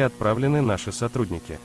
были отправлены наши сотрудники.